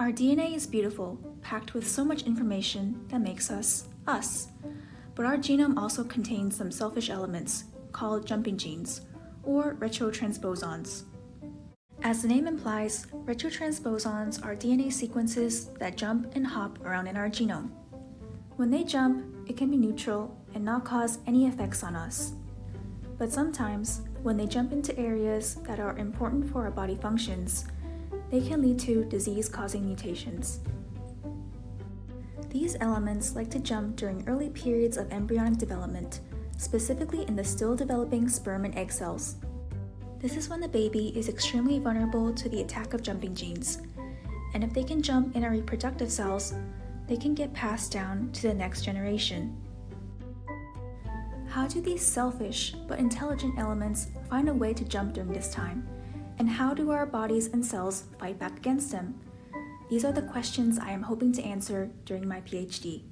Our DNA is beautiful, packed with so much information that makes us us. But our genome also contains some selfish elements called jumping genes, or retrotransposons. As the name implies, retrotransposons are DNA sequences that jump and hop around in our genome. When they jump, it can be neutral and not cause any effects on us. But sometimes, when they jump into areas that are important for our body functions, they can lead to disease-causing mutations. These elements like to jump during early periods of embryonic development, specifically in the still developing sperm and egg cells. This is when the baby is extremely vulnerable to the attack of jumping genes, and if they can jump in our reproductive cells, they can get passed down to the next generation. How do these selfish but intelligent elements find a way to jump during this time? And how do our bodies and cells fight back against them? These are the questions I am hoping to answer during my PhD.